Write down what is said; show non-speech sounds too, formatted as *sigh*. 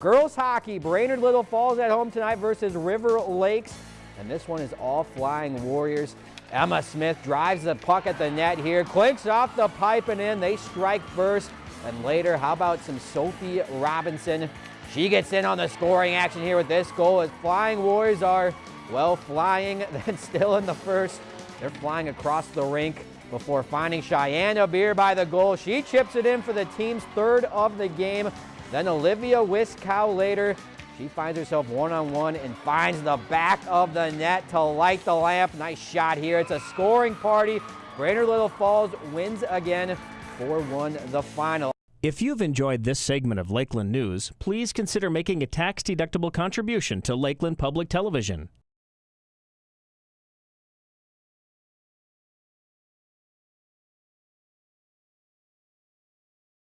Girls hockey, Brainerd Little Falls at home tonight versus River Lakes. And this one is all flying Warriors. Emma Smith drives the puck at the net here, clinks off the pipe and in. They strike first. And later, how about some Sophie Robinson? She gets in on the scoring action here with this goal as Flying Warriors are, well, flying, *laughs* then still in the first. They're flying across the rink before finding Cheyenne Beer by the goal. She chips it in for the team's third of the game. Then Olivia Wiskow later. She finds herself one-on-one -on -one and finds the back of the net to light the lamp. Nice shot here. It's a scoring party. Brainerd Little Falls wins again 4-1 the final. If you've enjoyed this segment of Lakeland News, please consider making a tax-deductible contribution to Lakeland Public Television.